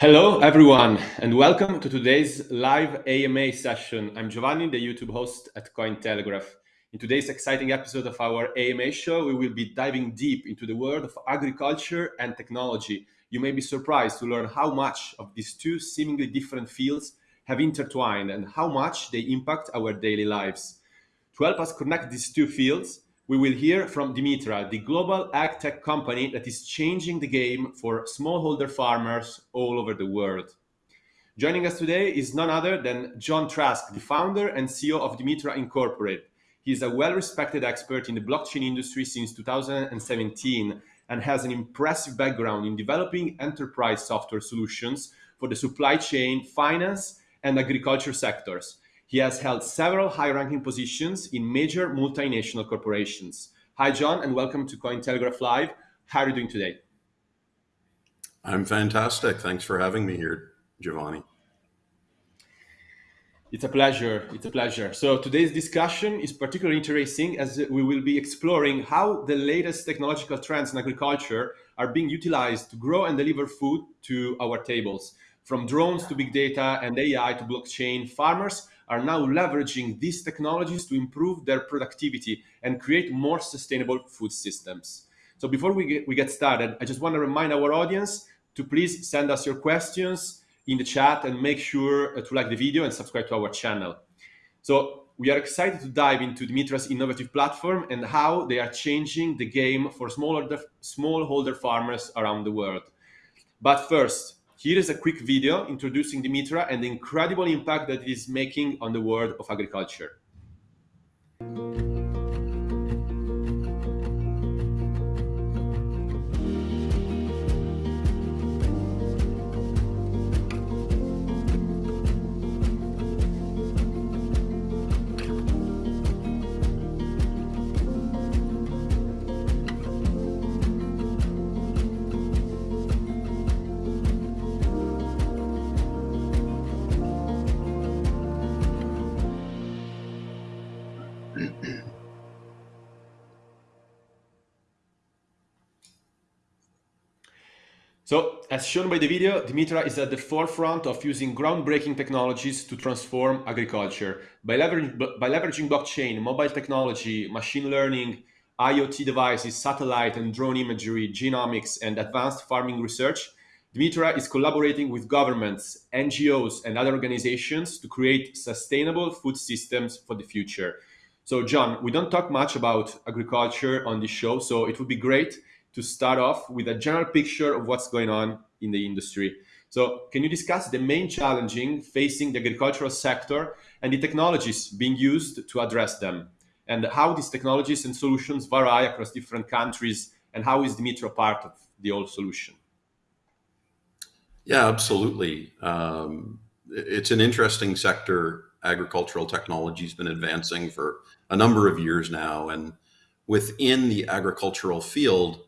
Hello, everyone, and welcome to today's live AMA session. I'm Giovanni, the YouTube host at Cointelegraph. In today's exciting episode of our AMA show, we will be diving deep into the world of agriculture and technology. You may be surprised to learn how much of these two seemingly different fields have intertwined and how much they impact our daily lives. To help us connect these two fields, we will hear from Dimitra, the global ag tech company that is changing the game for smallholder farmers all over the world. Joining us today is none other than John Trask, the founder and CEO of Dimitra Incorporated. He is a well-respected expert in the blockchain industry since 2017 and has an impressive background in developing enterprise software solutions for the supply chain, finance, and agriculture sectors. He has held several high-ranking positions in major multinational corporations. Hi, John, and welcome to Cointelegraph Live. How are you doing today? I'm fantastic. Thanks for having me here, Giovanni. It's a pleasure. It's a pleasure. So today's discussion is particularly interesting as we will be exploring how the latest technological trends in agriculture are being utilized to grow and deliver food to our tables. From drones to big data and AI to blockchain, farmers are now leveraging these technologies to improve their productivity and create more sustainable food systems. So before we get, we get started, I just want to remind our audience to please send us your questions in the chat and make sure uh, to like the video and subscribe to our channel. So we are excited to dive into Dimitra's innovative platform and how they are changing the game for smallholder, smallholder farmers around the world. But first, here is a quick video introducing Dimitra and the incredible impact that it is making on the world of agriculture. So, as shown by the video, Dimitra is at the forefront of using groundbreaking technologies to transform agriculture. By, leverage, by leveraging blockchain, mobile technology, machine learning, IoT devices, satellite and drone imagery, genomics, and advanced farming research, Dimitra is collaborating with governments, NGOs, and other organizations to create sustainable food systems for the future. So, John, we don't talk much about agriculture on this show, so it would be great to start off with a general picture of what's going on in the industry. So can you discuss the main challenging facing the agricultural sector and the technologies being used to address them? And how these technologies and solutions vary across different countries and how is Dimitra part of the whole solution? Yeah, absolutely. Um, it's an interesting sector. Agricultural technology has been advancing for a number of years now. And within the agricultural field,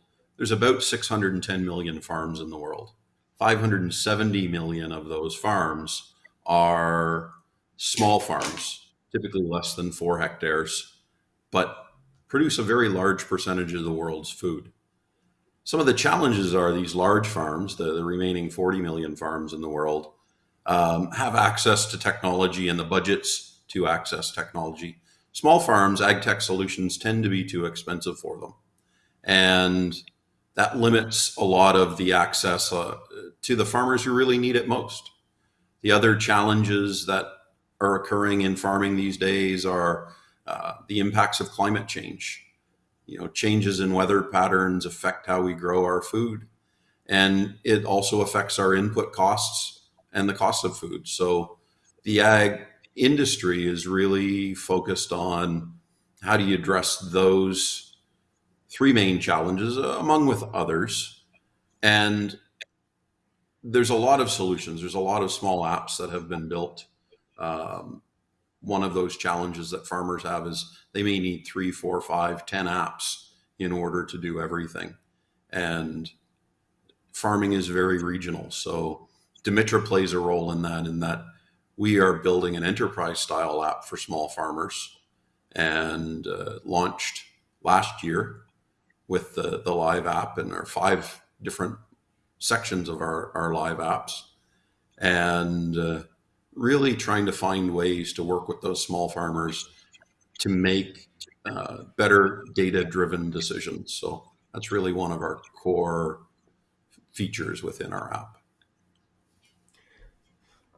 there's about 610 million farms in the world. 570 million of those farms are small farms, typically less than four hectares, but produce a very large percentage of the world's food. Some of the challenges are these large farms, the, the remaining 40 million farms in the world, um, have access to technology and the budgets to access technology. Small farms, ag tech solutions tend to be too expensive for them. And that limits a lot of the access uh, to the farmers who really need it most. The other challenges that are occurring in farming these days are uh, the impacts of climate change. You know, changes in weather patterns affect how we grow our food, and it also affects our input costs and the cost of food. So, the ag industry is really focused on how do you address those three main challenges, uh, among with others. And there's a lot of solutions. There's a lot of small apps that have been built. Um, one of those challenges that farmers have is they may need three, four, five, ten apps in order to do everything. And farming is very regional. So Dimitra plays a role in that, in that we are building an enterprise style app for small farmers and uh, launched last year with the, the live app and our five different sections of our, our live apps. and uh, really trying to find ways to work with those small farmers to make uh, better data driven decisions. So that's really one of our core features within our app.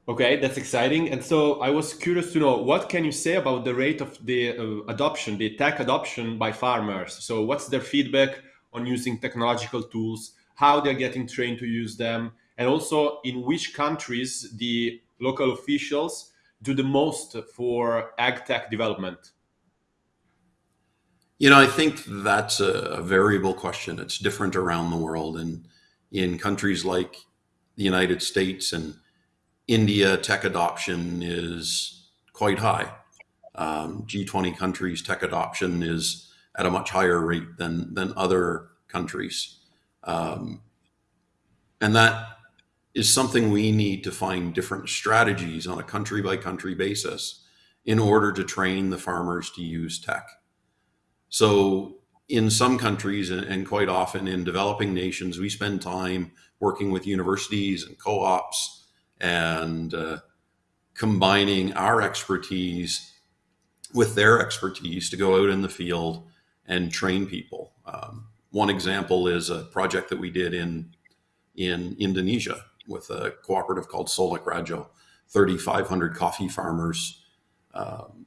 Okay, that's exciting. And so I was curious to know what can you say about the rate of the uh, adoption, the tech adoption by farmers? So what's their feedback on using technological tools, how they're getting trained to use them, and also in which countries the local officials do the most for ag tech development? You know, I think that's a, variable question. It's different around the world. And in countries like the United States and India, tech adoption is quite high. Um, G20 countries, tech adoption is at a much higher rate than, than other countries. Um, and that is something we need to find different strategies on a country by country basis in order to train the farmers to use tech. So in some countries and quite often in developing nations, we spend time working with universities and co-ops and uh, combining our expertise with their expertise to go out in the field and train people. Um, one example is a project that we did in in Indonesia with a cooperative called Solok Radjo, 3,500 coffee farmers. Um,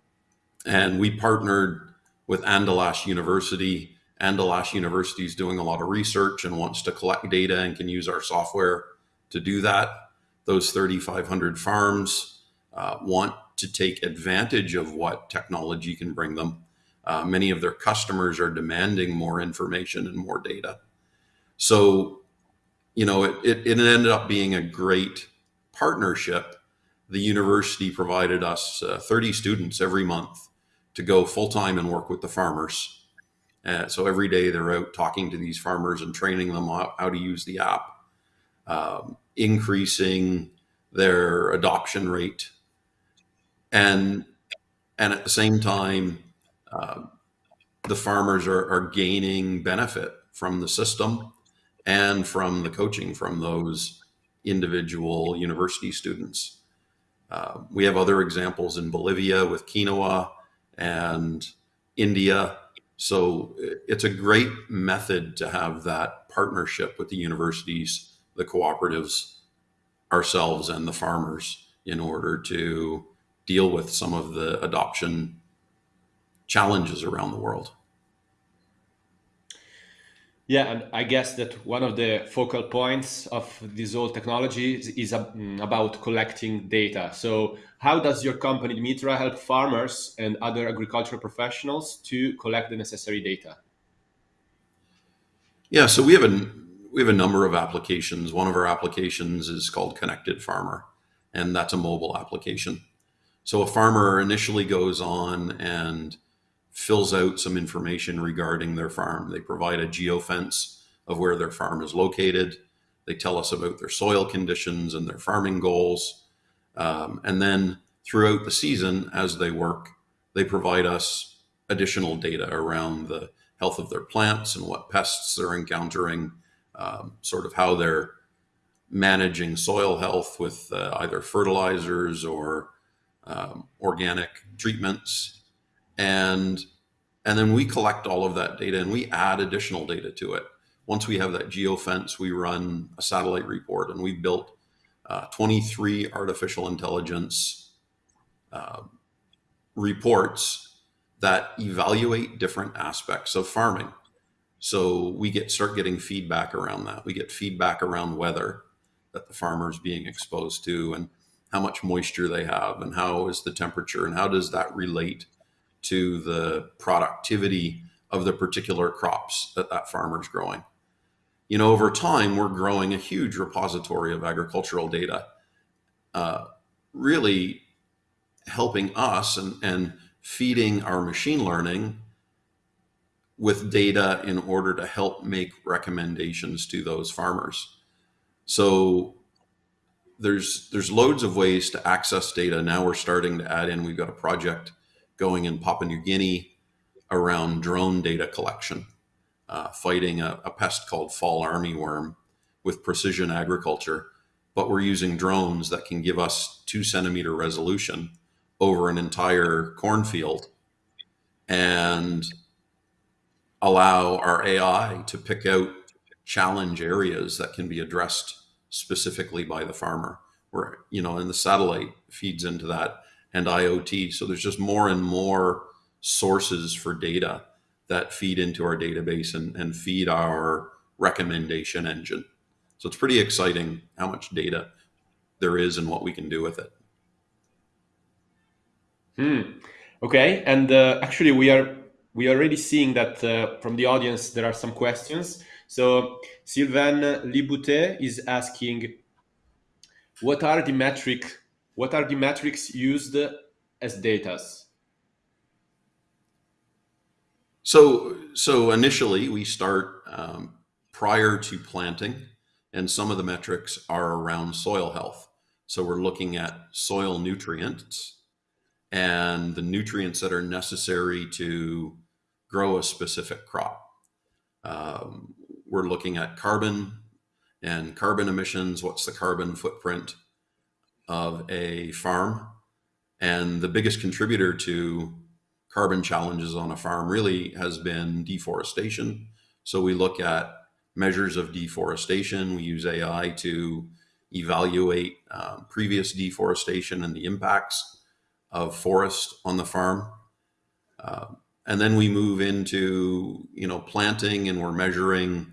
and we partnered with Andalas University. Andalas University is doing a lot of research and wants to collect data and can use our software to do that. Those 3,500 farms uh, want to take advantage of what technology can bring them. Uh, many of their customers are demanding more information and more data. So you know, it, it, it, ended up being a great partnership. The university provided us uh, 30 students every month to go full time and work with the farmers. Uh, so every day they're out talking to these farmers and training them how, how to use the app, um, increasing their adoption rate, and and at the same time, uh, the farmers are, are gaining benefit from the system and from the coaching from those individual university students. Uh, we have other examples in Bolivia with quinoa and India. So it's a great method to have that partnership with the universities, the cooperatives, ourselves, and the farmers in order to deal with some of the adoption challenges around the world. Yeah, and I guess that one of the focal points of this whole technology is, is mm, about collecting data. So, how does your company Dimitra help farmers and other agricultural professionals to collect the necessary data? Yeah, so we have a we have a number of applications. One of our applications is called Connected Farmer, and that's a mobile application. So a farmer initially goes on and fills out some information regarding their farm. They provide a geofence of where their farm is located. They tell us about their soil conditions and their farming goals. Um, and then throughout the season, as they work, they provide us additional data around the health of their plants and what pests they're encountering, um, sort of how they're managing soil health with uh, either fertilizers or um, organic treatments and and then we collect all of that data and we add additional data to it. Once we have that geofence, we run a satellite report and we've built uh, 23 artificial intelligence uh, reports that evaluate different aspects of farming. So we get start getting feedback around that. We get feedback around weather that the farmer is being exposed to and how much moisture they have and how is the temperature and how does that relate to the productivity of the particular crops that that farmer is growing. You know, over time, we're growing a huge repository of agricultural data, uh, really helping us and, and feeding our machine learning with data in order to help make recommendations to those farmers. So there's there's loads of ways to access data. Now we're starting to add in, we've got a project going in Papua New Guinea around drone data collection, uh, fighting a, a, pest called fall armyworm with precision agriculture but we're using drones that can give us two centimeter resolution over an entire cornfield and allow our AI to pick out challenge areas that can be addressed specifically by the farmer. Where you know, and the satellite feeds into that and IoT. So there's just more and more sources for data that feed into our database and, and feed our recommendation engine. So it's pretty exciting how much data there is and what we can do with it. Hmm. Okay, and uh, actually we are we are already seeing that uh, from the audience there are some questions. So Sylvain Liboutet is asking, what are the metric what are the metrics used as datas? So, so initially we start um, prior to planting, and some of the metrics are around soil health. So we're looking at soil nutrients and the nutrients that are necessary to grow a specific crop. Um, we're looking at carbon and carbon emissions. What's the carbon footprint of a farm? And the biggest contributor to carbon challenges on a farm really has been deforestation. So we look at measures of deforestation. We use AI to evaluate um, previous deforestation and the impacts of forest on the farm. Uh, and then we move into, you know, planting and we're measuring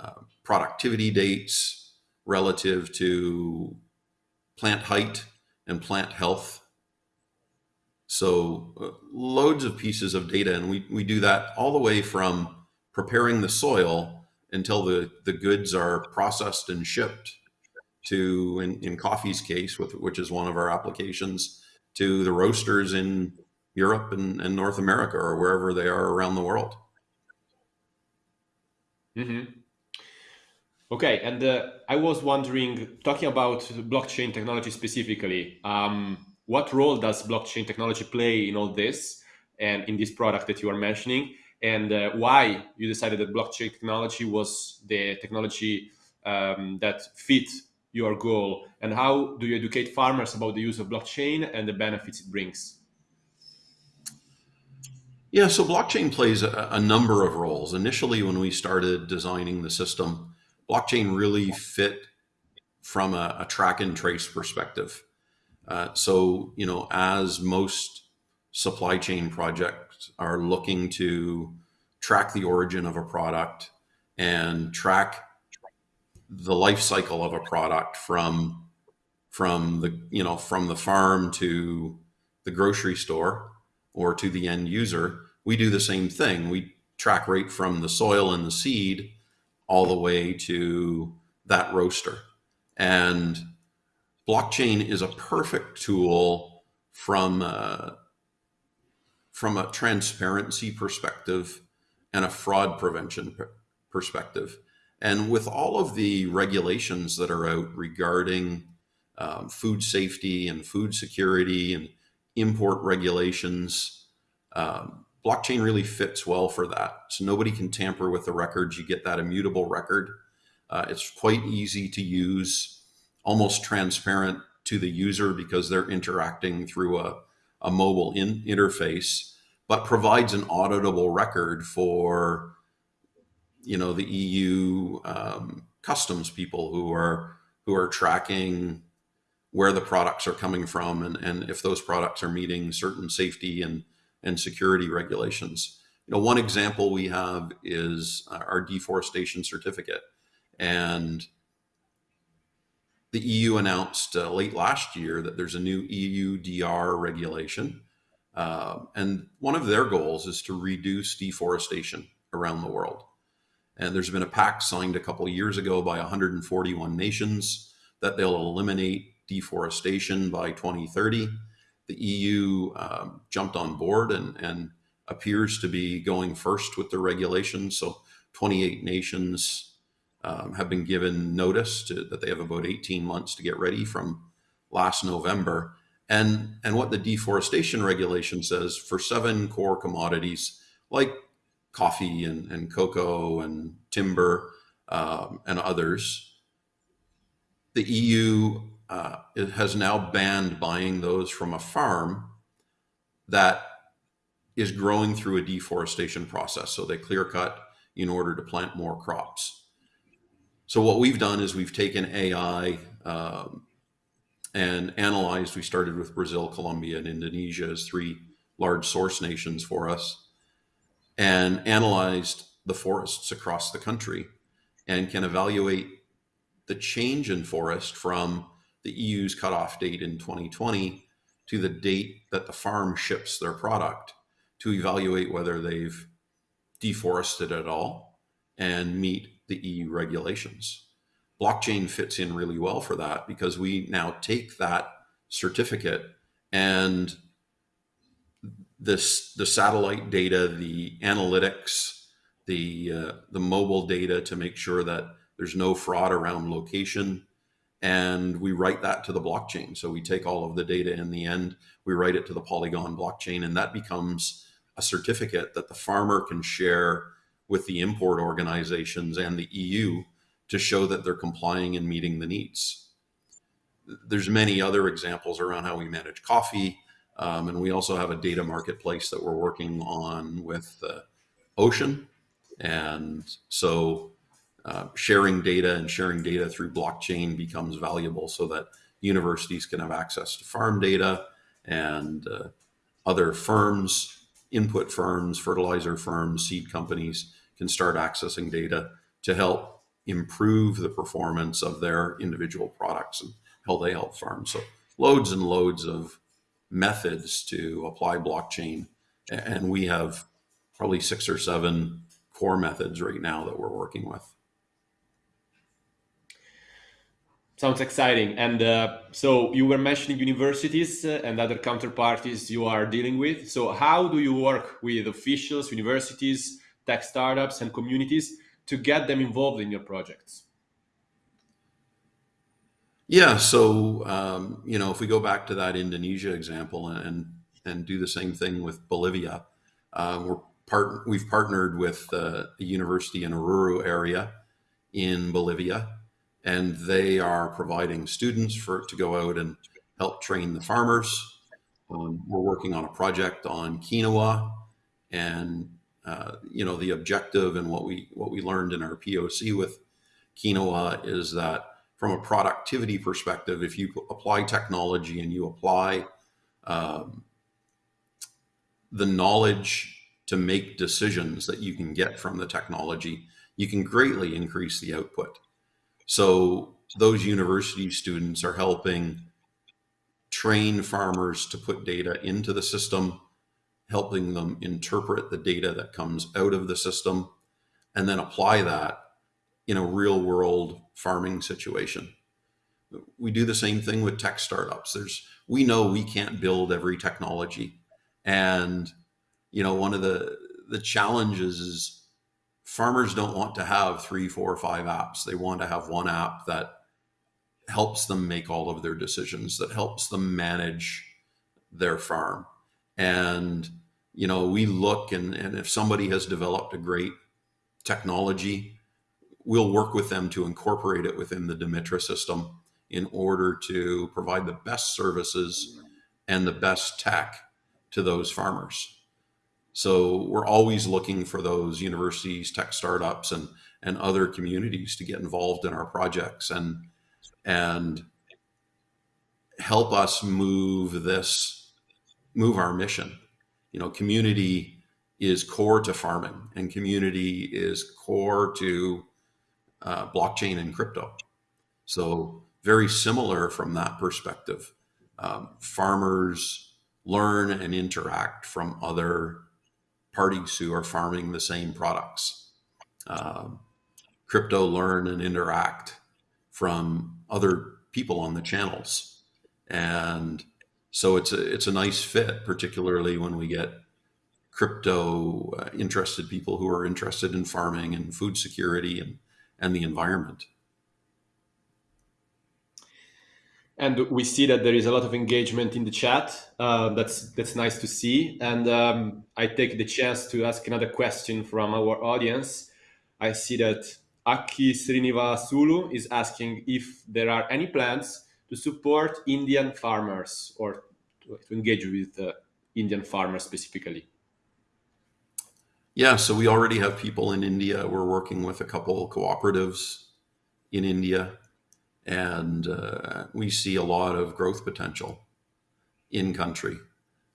uh, productivity dates relative to plant height and plant health. So uh, loads of pieces of data, and we, we do that all the way from preparing the soil until the, the goods are processed and shipped to, in, in coffee's case, with, which is one of our applications, to the roasters in Europe and, and North America or wherever they are around the world. Mm-hmm. Okay, and uh, I was wondering, talking about blockchain technology specifically, um, what role does blockchain technology play in all this and in this product that you are mentioning, and uh, why you decided that blockchain technology was the technology um, that fit your goal, and how do you educate farmers about the use of blockchain and the benefits it brings? Yeah, so blockchain plays a, a, number of roles. Initially, when we started designing the system, blockchain really fit from a, a track and trace perspective. Uh, so, you know, as most supply chain projects are looking to track the origin of a product and track the life cycle of a product from from the you know from the farm to the grocery store or to the end user, we do the same thing. We track right from the soil and the seed all the way to that roaster. And blockchain is a perfect tool from a, from a transparency perspective and a fraud prevention perspective. And with all of the regulations that are out regarding um, food safety and food security and import regulations. Um, blockchain really fits well for that. So nobody can tamper with the records. You get that immutable record. Uh, it's quite easy to use, almost transparent to the user because they're interacting through a, a mobile in interface, but provides an auditable record for, you know, the EU um, customs people who are who are tracking where the products are coming from and, and if those products are meeting certain safety and, and security regulations. You know, one example we have is our deforestation certificate. And the EU announced uh, late last year that there's a new EUDR regulation. Uh, and one of their goals is to reduce deforestation around the world. And there's been a pact signed a couple years ago by 141 nations that they'll eliminate deforestation by 2030. The EU um, jumped on board and, and appears to be going first with the regulations. So 28 nations um, have been given notice to, that they have about 18 months to get ready from last November. And, and what the deforestation regulation says for seven core commodities like coffee and, and cocoa and timber um, and others, the EU uh, it has now banned buying those from a farm that is growing through a deforestation process. So they clear cut in order to plant more crops. So what we've done is we've taken AI um, and analyzed. We started with Brazil, Colombia, and Indonesia as three large source nations for us, and analyzed the forests across the country, and can evaluate the change in forest from the EU's cutoff date in 2020 to the date that the farm ships their product to evaluate whether they've deforested at all and meet the EU regulations. Blockchain fits in really well for that because we now take that certificate and this the satellite data, the analytics, the uh, the mobile data to make sure that there's no fraud around location, and we write that to the blockchain. So we take all of the data in the end, we write it to the Polygon blockchain, and that becomes a certificate that the farmer can share with the import organizations and the EU to show that they're complying and meeting the needs. There's many other examples around how we manage coffee, um, and we also have a data marketplace that we're working on with uh, Ocean. And so uh, sharing data and sharing data through blockchain becomes valuable so that universities can have access to farm data and uh, other firms input firms, fertilizer firms, seed companies can start accessing data to help improve the performance of their individual products and how they help farms. So loads and loads of methods to apply blockchain. And we have probably six or seven core methods right now that we're working with. Sounds exciting. And uh, so you were mentioning universities uh, and other counterparties you are dealing with. So how do you work with officials, universities, tech startups, and communities to get them involved in your projects? Yeah. So um, you know, if we go back to that Indonesia example and and do the same thing with Bolivia, uh, we're part we've partnered with uh, a university in Oruro area in Bolivia and they are providing students for to go out and help train the farmers. Um, we're working on a project on quinoa, and uh, you know the objective and what we what we learned in our POC with quinoa is that from a productivity perspective, if you apply technology and you apply um, the knowledge to make decisions that you can get from the technology, you can greatly increase the output. So those university students are helping train farmers to put data into the system, helping them interpret the data that comes out of the system, and then apply that in a real world farming situation. We do the same thing with tech startups. There's we know we can't build every technology. And you know, one of the the challenges is farmers don't want to have three, four, five apps. They want to have one app that helps them make all of their decisions, that helps them manage their farm. And, you know, we look and, and if somebody has developed a great technology, we'll work with them to incorporate it within the Dimitra system in order to provide the best services and the best tech to those farmers. So we're always looking for those universities, tech startups, and and other communities to get involved in our projects and and help us move this move our mission. You know, community is core to farming, and community is core to uh, blockchain and crypto. So very similar from that perspective. Um, farmers learn and interact from other parties who are farming the same products. Um, crypto learn and interact from other people on the channels. And so it's a, it's a nice fit, particularly when we get crypto uh, interested people who are interested in farming and food security and, and the environment. And we see that there is a lot of engagement in the chat. Uh, that's that's nice to see. And um, I take the chance to ask another question from our audience. I see that Aki Srinivasulu is asking if there are any plans to support Indian farmers or to, engage with uh, Indian farmers specifically. Yeah, so we already have people in India. We're working with a couple cooperatives in India, and uh, we see a lot of growth potential in country.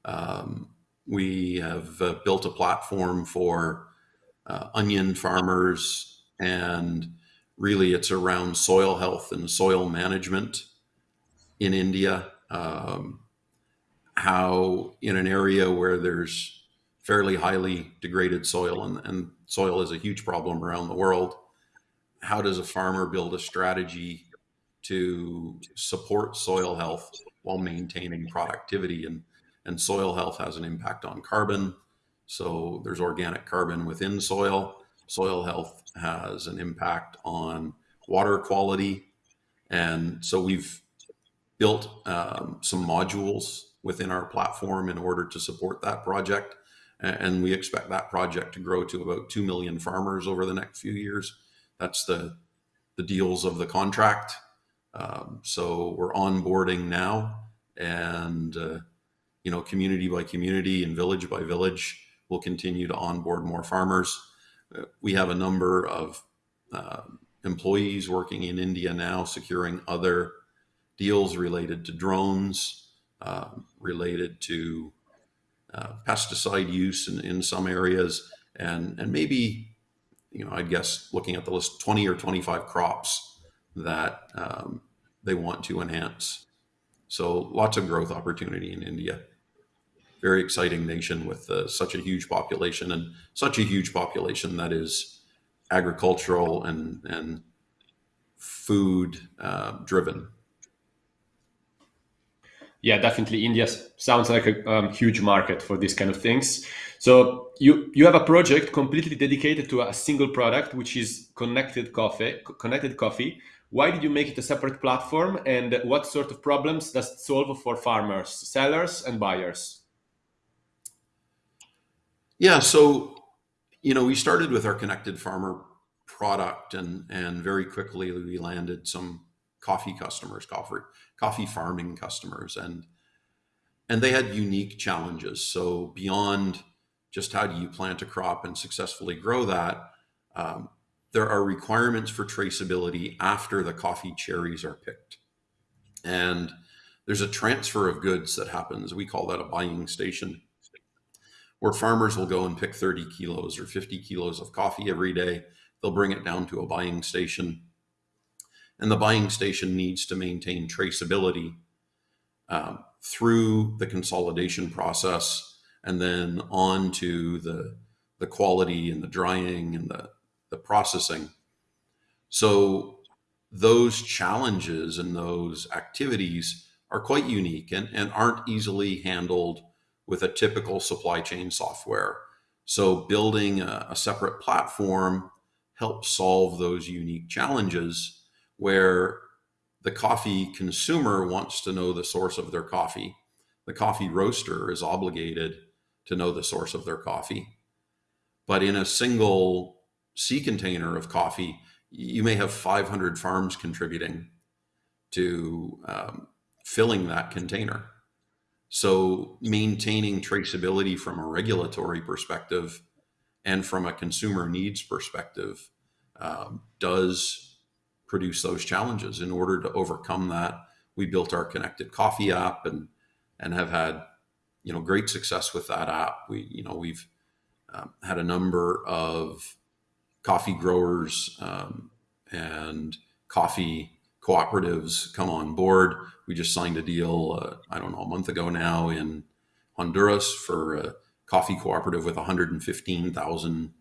Um, we have uh, built a platform for uh, onion farmers, and really it's around soil health and soil management in India. Um, how in an area where there's fairly highly degraded soil, and, and soil is a huge problem around the world, how does a farmer build a strategy to support soil health while maintaining productivity and and soil health has an impact on carbon. So there's organic carbon within soil. Soil health has an impact on water quality. And so we've built um, some modules within our platform in order to support that project. And we expect that project to grow to about 2 million farmers over the next few years. That's the, the deals of the contract. Um, so we're onboarding now and uh, you know, community by community and village by village, we'll continue to onboard more farmers. Uh, we have a number of uh, employees working in India now, securing other deals related to drones, uh, related to uh, pesticide use in, in some areas, and, and maybe, you know, I guess looking at the list, 20 or 25 crops that um, they want to enhance. So lots of growth opportunity in India very exciting nation with uh, such a huge population and such a huge population that is agricultural and and food uh, driven. Yeah, definitely. India sounds like a um, huge market for these kind of things. So you you have a project completely dedicated to a single product, which is connected coffee. Connected coffee. Why did you make it a separate platform, and what sort of problems does it solve for farmers, sellers, and buyers? Yeah, so you know, we started with our connected farmer product, and and very quickly we landed some coffee customers, coffee coffee farming customers, and and they had unique challenges. So beyond just how do you plant a crop and successfully grow that, um, there are requirements for traceability after the coffee cherries are picked, and there's a transfer of goods that happens. We call that a buying station where farmers will go and pick 30 kilos or 50 kilos of coffee every day. They'll bring it down to a buying station. And the buying station needs to maintain traceability um, through the consolidation process and then on to the, the quality and the drying and the, the processing. So those challenges and those activities are quite unique and, and aren't easily handled with a typical supply chain software. So building a, a separate platform helps solve those unique challenges where the coffee consumer wants to know the source of their coffee. The coffee roaster is obligated to know the source of their coffee. But in a single sea container of coffee, you may have 500 farms contributing to um, filling that container. So maintaining traceability from a regulatory perspective and from a consumer needs perspective um, does produce those challenges. In order to overcome that, we built our connected coffee app and and have had you know great success with that app. We you know we've um, had a number of coffee growers um, and coffee cooperatives come on board. We just signed a deal, uh, I don't know, a month ago now in Honduras for a coffee cooperative with 115,000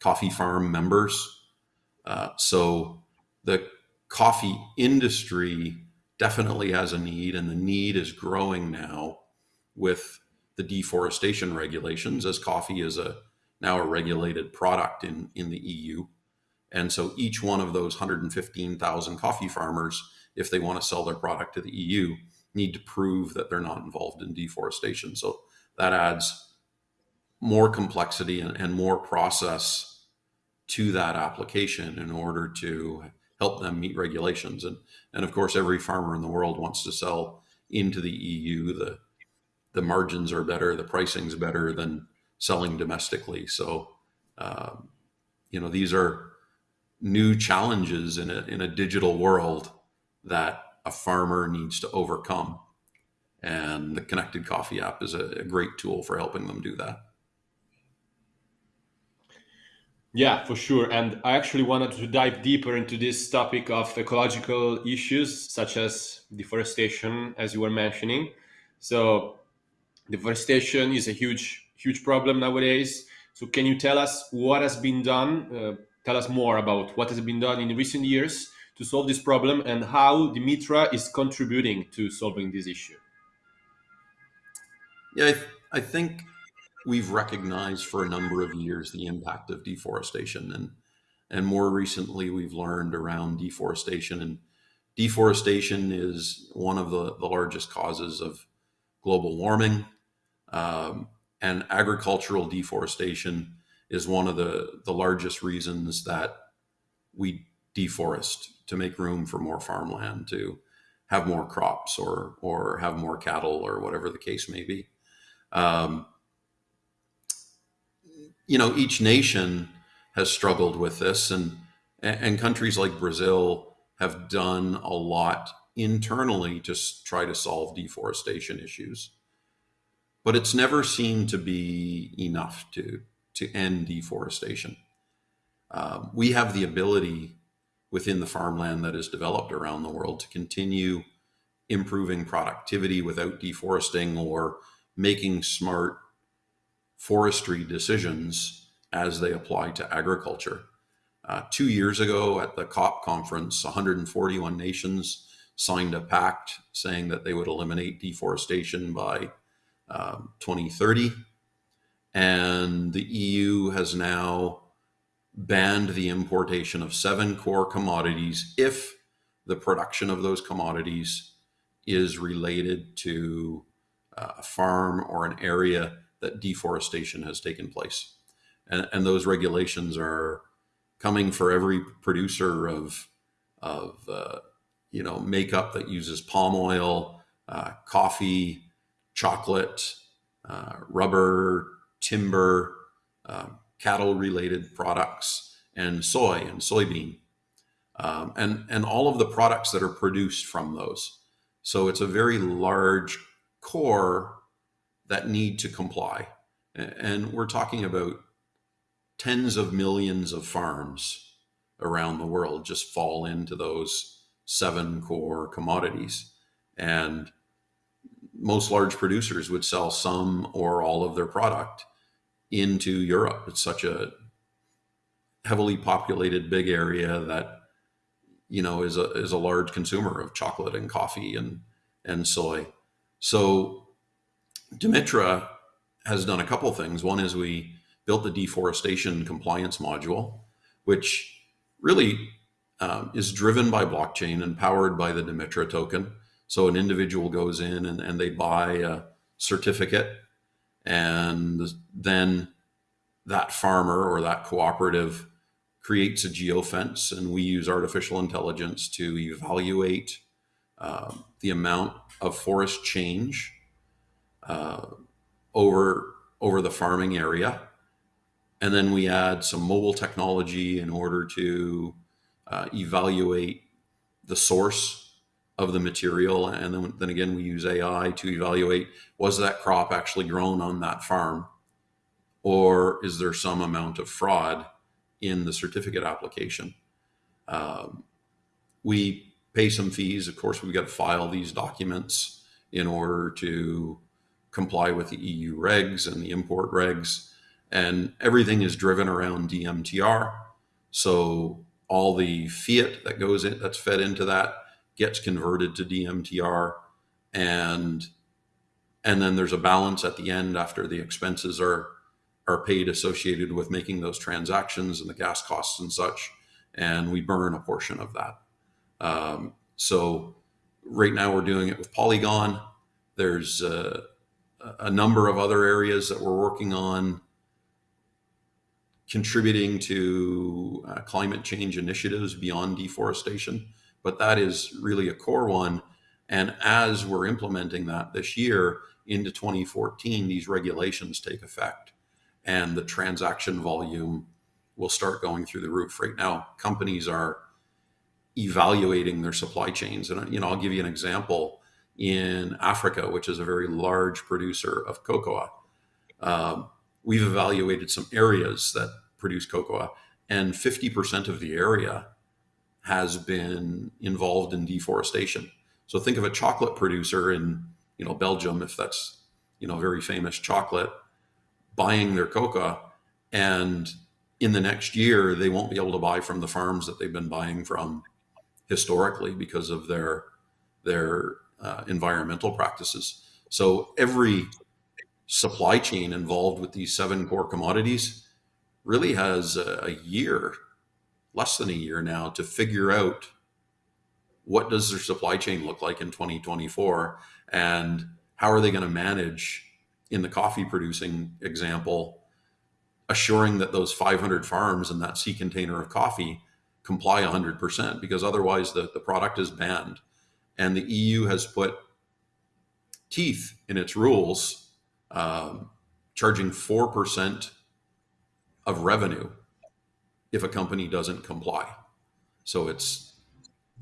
coffee farm members. Uh, so the coffee industry definitely has a need, and the need is growing now with the deforestation regulations, as coffee is a now a regulated product in in the EU. And so each one of those 115,000 coffee farmers, if they want to sell their product to the EU, need to prove that they're not involved in deforestation. So that adds more complexity and, and more process to that application in order to help them meet regulations. And, and of course, every farmer in the world wants to sell into the EU. The, the margins are better, the pricing's better than selling domestically. So, um, you know, these are new challenges in a, in a digital world that a farmer needs to overcome. And the Connected Coffee app is a, a great tool for helping them do that. Yeah, for sure. And I actually wanted to dive deeper into this topic of ecological issues such as deforestation, as you were mentioning. So, deforestation is a huge, huge problem nowadays. So, can you tell us what has been done? Uh, tell us more about what has been done in recent years to solve this problem and how Dimitra is contributing to solving this issue. Yeah, I, th I think we've recognized for a number of years the impact of deforestation and and more recently we've learned around deforestation and deforestation is one of the, the largest causes of global warming um, and agricultural deforestation is one of the, the largest reasons that we deforest to make room for more farmland to have more crops or or have more cattle or whatever the case may be um, you know, each nation has struggled with this, and and countries like Brazil have done a lot internally to try to solve deforestation issues. But it's never seemed to be enough to to end deforestation. Uh, we have the ability within the farmland that is developed around the world to continue improving productivity without deforesting or making smart forestry decisions as they apply to agriculture. Uh, two years ago at the COP conference, 141 nations signed a pact saying that they would eliminate deforestation by um, 2030. And the EU has now banned the importation of seven core commodities if the production of those commodities is related to uh, a farm or an area that deforestation has taken place. And, and those regulations are coming for every producer of, of uh, you know, makeup that uses palm oil, uh, coffee, chocolate, uh, rubber, timber, um, cattle related products, and soy and soybean. Um, and, and all of the products that are produced from those. So it's a very large core that need to comply. And we're talking about tens of millions of farms around the world just fall into those seven core commodities. And most large producers would sell some or all of their product into Europe. It's such a heavily populated big area that you know is a is a large consumer of chocolate and coffee and and soy. So Dimitra has done a couple things. One is we built the deforestation compliance module, which really um, is driven by blockchain and powered by the Dimitra token. So an individual goes in and, and they buy a certificate and then that farmer or that cooperative creates a geofence and we use artificial intelligence to evaluate uh, the amount of forest change uh, over over the farming area. And then we add some mobile technology in order to uh, evaluate the source of the material. And then, then again, we use AI to evaluate, was that crop actually grown on that farm? Or is there some amount of fraud in the certificate application? Um, we pay some fees. Of course, we've got to file these documents in order to comply with the EU regs and the import regs. And everything is driven around DMTR. So all the fiat that goes in, that's fed into that gets converted to DMTR. And, and then there's a balance at the end after the expenses are, are paid associated with making those transactions and the gas costs and such. And we burn a portion of that. Um, so right now we're doing it with Polygon. There's uh, a number of other areas that we're working on contributing to uh, climate change initiatives beyond deforestation, but that is really a core one. And as we're implementing that this year into 2014, these regulations take effect and the transaction volume will start going through the roof. Right now, companies are evaluating their supply chains. And, you know, I'll give you an example in Africa, which is a very large producer of cocoa. Um, we've evaluated some areas that produce cocoa, and 50% of the area has been involved in deforestation. So think of a chocolate producer in, you know, Belgium, if that's, you know, very famous chocolate, buying their coca, and in the next year they won't be able to buy from the farms that they've been buying from historically because of their their uh, environmental practices. So every supply chain involved with these seven core commodities really has a, a year, less than a year now, to figure out what does their supply chain look like in 2024 and how are they going to manage in the coffee producing example assuring that those 500 farms and that sea container of coffee comply 100% because otherwise the, the product is banned. And the EU has put teeth in its rules, um, charging 4% of revenue if a company doesn't comply. So it's,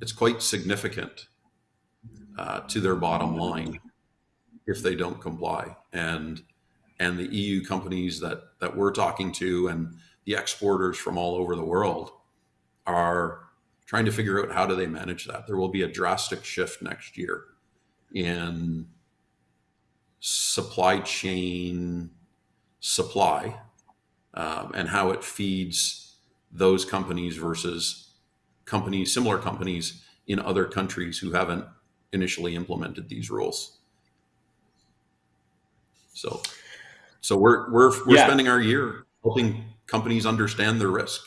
it's quite significant uh, to their bottom line if they don't comply. And, and the EU companies that, that we're talking to and the exporters from all over the world are trying to figure out how do they manage that. There will be a drastic shift next year in supply chain supply um, and how it feeds those companies versus companies, similar companies in other countries who haven't initially implemented these rules. So, so we're we're we're yeah. spending our year helping companies understand their risk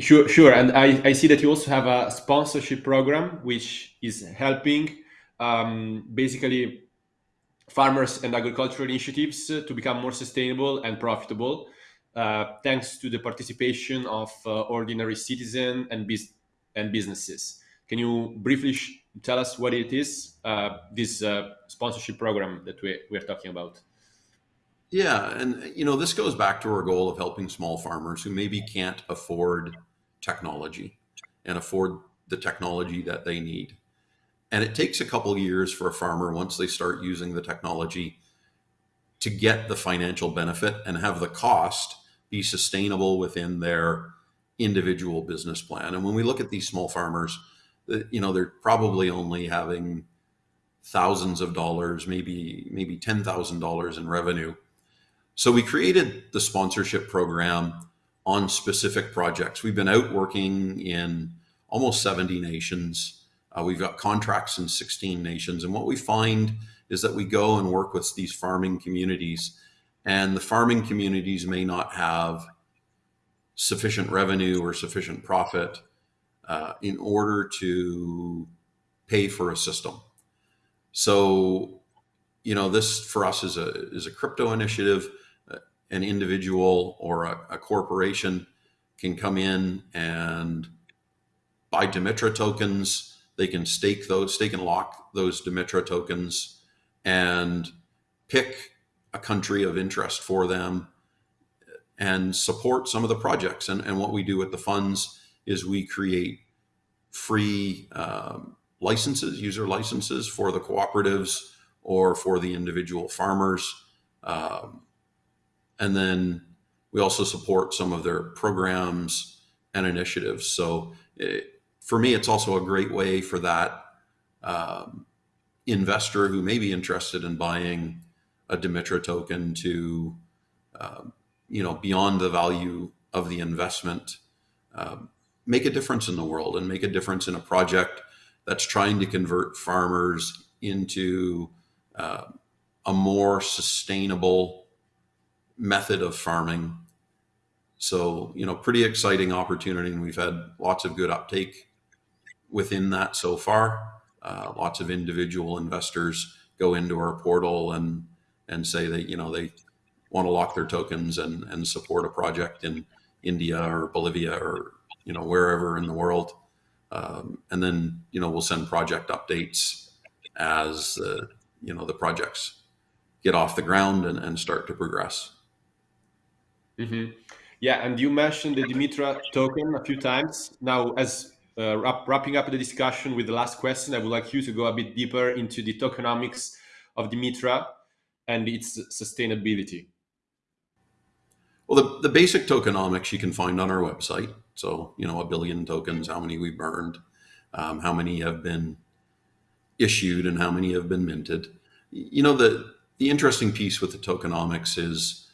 Sure, sure. And I, I see that you also have a sponsorship program, which is helping um, basically farmers and agricultural initiatives to become more sustainable and profitable, uh, thanks to the participation of uh, ordinary citizens and, bus and businesses. Can you briefly tell us what it is, uh, this uh, sponsorship program that we, we're talking about? Yeah, and you know, this goes back to our goal of helping small farmers who maybe can't afford technology and afford the technology that they need. And it takes a couple years for a farmer once they start using the technology to get the financial benefit and have the cost be sustainable within their individual business plan. And when we look at these small farmers, you know, they're probably only having thousands of dollars, maybe maybe $10,000 in revenue so we created the sponsorship program on specific projects. We've been out working in almost 70 nations. Uh, we've got contracts in 16 nations. And what we find is that we go and work with these farming communities and the farming communities may not have sufficient revenue or sufficient profit uh, in order to pay for a system. So, you know, this for us is a, is a crypto initiative an individual or a, a corporation can come in and buy Dimitra tokens. They can stake those, stake and lock those Dimitra tokens and pick a country of interest for them and support some of the projects. And, and what we do with the funds is we create free um, licenses, user licenses for the cooperatives or for the individual farmers. Um, and then we also support some of their programs and initiatives. So it, for me, it's also a great way for that um, investor who may be interested in buying a Dimitra token to, uh, you know, beyond the value of the investment, uh, make a difference in the world and make a difference in a project that's trying to convert farmers into uh, a more sustainable method of farming. So, you know, pretty exciting opportunity. And we've had lots of good uptake within that so far. Uh, lots of individual investors go into our portal and, and say that, you know, they, want to lock their tokens and, and support a project in India or Bolivia or you know wherever in the world. Um, and then you know we'll send project updates as uh, you know the projects get off the ground and, and start to progress. Mm-hmm. Yeah, and you mentioned the Dimitra token a few times. Now, as uh, wrap, wrapping up the discussion with the last question, I would like you to go a bit deeper into the tokenomics of Dimitra and its sustainability. Well, the, the basic tokenomics you can find on our website. So, you know, a billion tokens, how many we burned, um, how many have been issued, and how many have been minted. You know, the, the interesting piece with the tokenomics is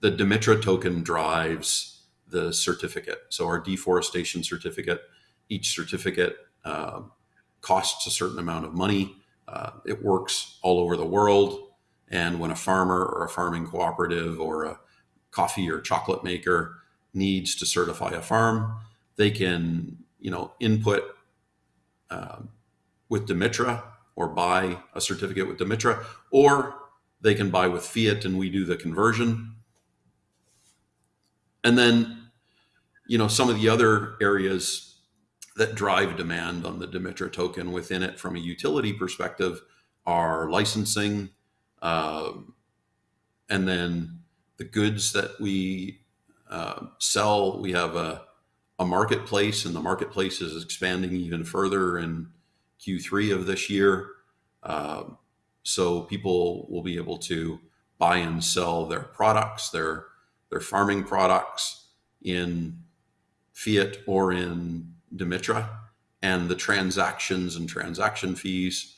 the Dimitra token drives the certificate. So, our deforestation certificate, each certificate uh, costs a certain amount of money. Uh, it works all over the world. And when a farmer or a farming cooperative or a coffee or chocolate maker needs to certify a farm, they can, you know, input uh, with Dimitra or buy a certificate with Dimitra, or they can buy with fiat and we do the conversion. And then, you know, some of the other areas that drive demand on the Dimitra token within it from a utility perspective are licensing, uh, and then the goods that we uh, sell. We have a, a marketplace, and the marketplace is expanding even further in Q3 of this year. Uh, so people will be able to buy and sell their products, their their farming products in fiat or in Dimitra, and the transactions and transaction fees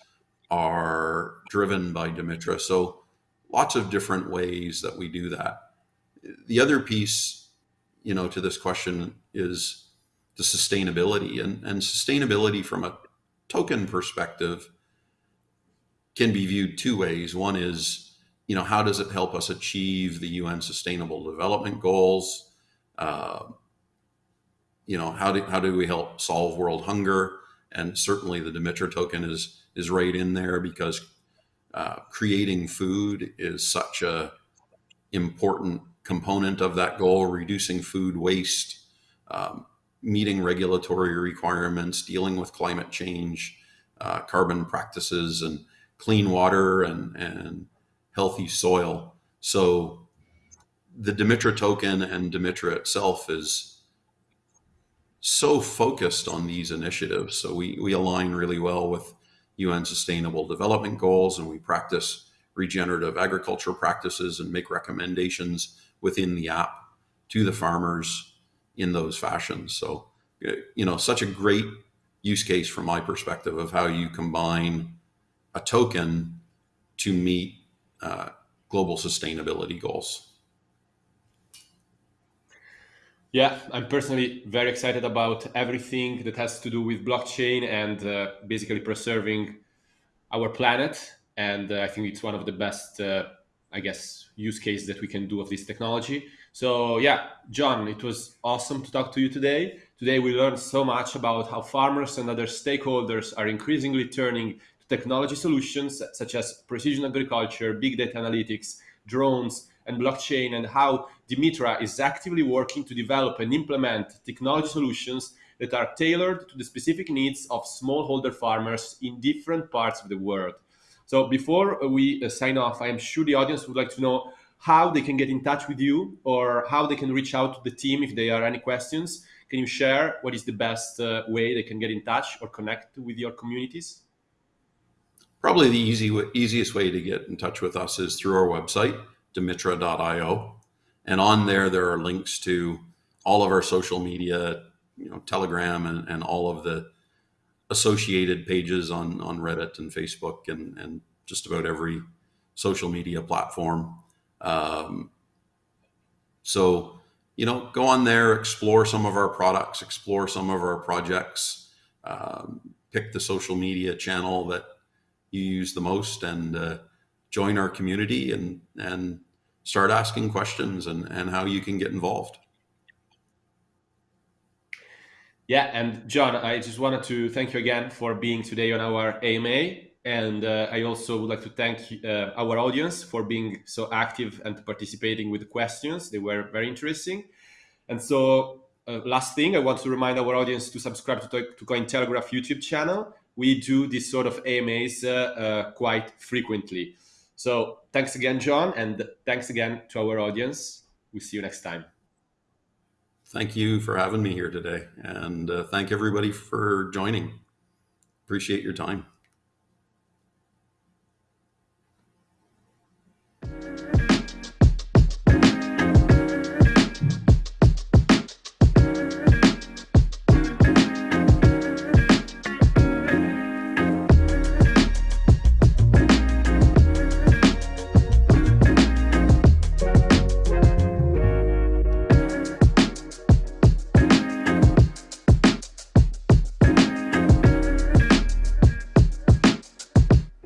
are driven by Dimitra. So lots of different ways that we do that. The other piece, you know, to this question is the sustainability and, and sustainability from a token perspective can be viewed two ways. One is, you know, how does it help us achieve the UN Sustainable Development Goals? Uh, you know, how do how do we help solve world hunger? And certainly, the Dimitra token is is right in there because uh, creating food is such a important component of that goal. Reducing food waste, um, meeting regulatory requirements, dealing with climate change, uh, carbon practices, and clean water and and healthy soil. So the Dimitra token and Dimitra itself is so focused on these initiatives. So we, we align really well with UN Sustainable Development Goals and we practice regenerative agriculture practices and make recommendations within the app to the farmers in those fashions. So, you know, such a great use case from my perspective of how you combine a token to meet uh, global sustainability goals. Yeah, I'm personally very excited about everything that has to do with blockchain and uh, basically preserving our planet. And uh, I think it's one of the best, uh, I guess, use case that we can do of this technology. So yeah, John, it was awesome to talk to you today. Today we learned so much about how farmers and other stakeholders are increasingly turning to technology solutions such as precision agriculture, big data analytics, drones, and blockchain, and how Dimitra is actively working to develop and implement technology solutions that are tailored to the specific needs of smallholder farmers in different parts of the world. So before we uh, sign off, I am sure the audience would like to know how they can get in touch with you or how they can reach out to the team if there are any questions. Can you share what is the best uh, way they can get in touch or connect with your communities? Probably the easy, easiest way to get in touch with us is through our website, dimitra.io. And on there, there are links to all of our social media, you know, Telegram and, and all of the associated pages on, on Reddit and Facebook and, and just about every social media platform. Um, so, you know, go on there, explore some of our products, explore some of our projects, um, pick the social media channel that you use the most and uh, join our community and, and start asking questions and, and how you can get involved. Yeah, and John, I just wanted to thank you again for being today on our AMA. And uh, I also would like to thank uh, our audience for being so active and participating with the questions. They were very interesting. And so, uh, last thing, I want to remind our audience to subscribe to, to Cointelegraph YouTube channel. We do this sort of AMAs uh, uh, quite frequently. So, thanks again, John, and thanks again to our audience. We'll see you next time. Thank you for having me here today, and uh, thank everybody for joining. Appreciate your time.